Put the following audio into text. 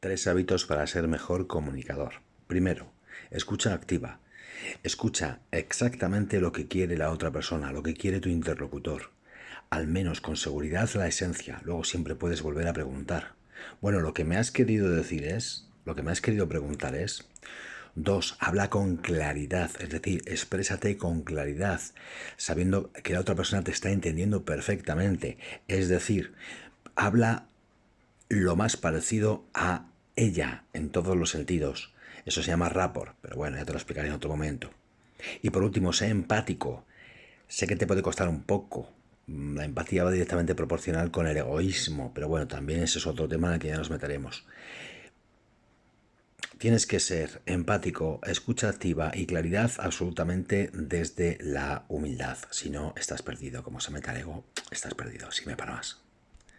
Tres hábitos para ser mejor comunicador. Primero, escucha activa. Escucha exactamente lo que quiere la otra persona, lo que quiere tu interlocutor. Al menos con seguridad la esencia. Luego siempre puedes volver a preguntar. Bueno, lo que me has querido decir es, lo que me has querido preguntar es, Dos, habla con claridad, es decir, exprésate con claridad, sabiendo que la otra persona te está entendiendo perfectamente. Es decir, habla lo más parecido a ella en todos los sentidos. Eso se llama rapport, pero bueno, ya te lo explicaré en otro momento. Y por último, sé empático. Sé que te puede costar un poco. La empatía va directamente proporcional con el egoísmo, pero bueno, también ese es otro tema en el que ya nos meteremos. Tienes que ser empático, escucha activa y claridad absolutamente desde la humildad. Si no, estás perdido. Como se meta el ego, estás perdido. Si me para más.